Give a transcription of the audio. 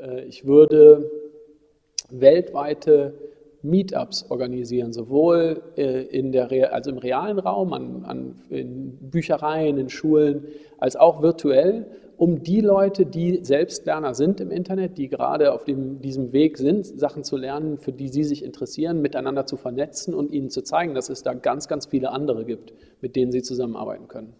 Äh, ich würde weltweite Meetups organisieren, sowohl äh, in der, also im realen Raum, an, an, in Büchereien, in Schulen, als auch virtuell, um die Leute, die Selbstlerner sind im Internet, die gerade auf dem, diesem Weg sind, Sachen zu lernen, für die sie sich interessieren, miteinander zu vernetzen und ihnen zu zeigen, dass es da ganz, ganz viele andere gibt, mit denen sie zusammenarbeiten können.